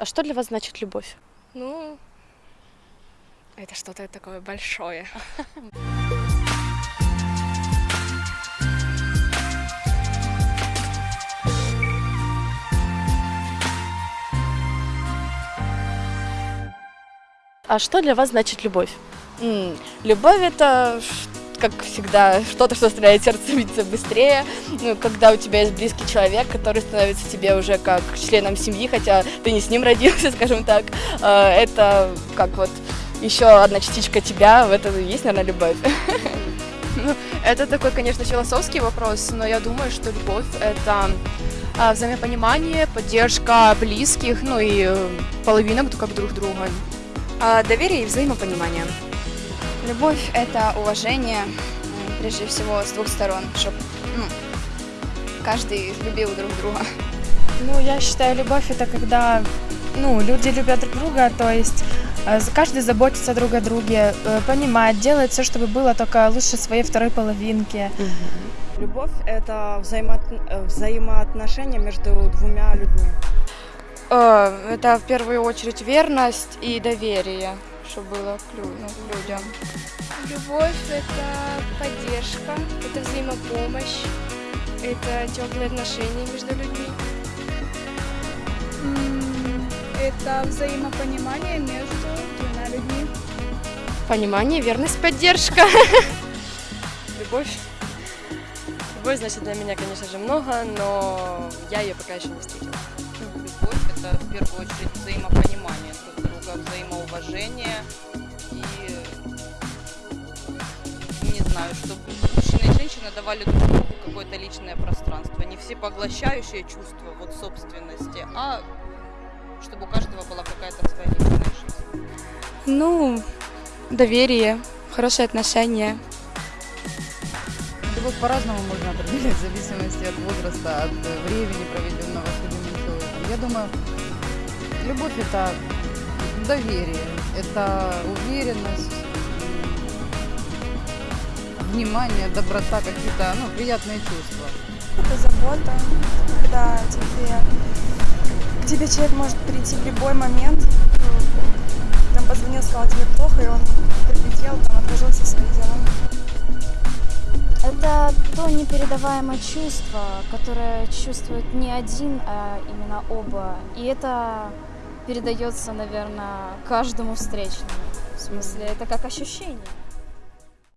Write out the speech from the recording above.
А что для вас значит любовь? Ну, это что-то такое большое. А что для вас значит любовь? Любовь это, как всегда, что-то, что заставляет сердце биться быстрее. Ну, когда у тебя есть близкий человек, который становится тебе уже как членом семьи, хотя ты не с ним родился, скажем так. Э, Это как вот еще одна частичка тебя, в этом и есть, наверное, любовь. Ну, это такой, конечно, философский вопрос, но я думаю, что любовь — это а, взаимопонимание, поддержка близких, ну и э, половинок как друг друга. А, Доверие и взаимопонимание. Любовь – это уважение, прежде всего, с двух сторон, чтобы каждый любил друг друга. Ну, я считаю, любовь это когда ну, люди любят друг друга, то есть э, каждый заботится друг о друге, э, понимает, делает все, чтобы было только лучше своей второй половинки. Любовь – это э, взаимоотношения между двумя людьми. Это в первую очередь верность и доверие, чтобы было ну, к людям. Любовь — это поддержка, это взаимопомощь, это теплые отношения между людьми. Это взаимопонимание между двумя людьми. Понимание, верность, поддержка. Любовь. Любовь значит для меня, конечно же, много, но я ее пока еще не встретила. Это в первую очередь взаимопонимание друг друга, взаимоуважение и, не знаю, чтобы мужчина и женщина давали друг другу какое-то личное пространство. Не все поглощающее чувство вот собственности, а чтобы у каждого была какая-то своя личная жизнь. Ну, доверие, хорошие отношения. Любовь по-разному можно определять в зависимости от возраста, от времени, проведенного с человеком. Я думаю, любовь – это доверие, это уверенность, внимание, доброта, какие-то ну, приятные чувства. Это забота, когда тебе, к тебе человек может прийти в любой момент. Ну, Там позвонил, сказал тебе плохо, и он прилетел, там то непередаваемое чувство, которое чувствует не один, а именно оба. И это передается, наверное, каждому встречному. В смысле, это как ощущение.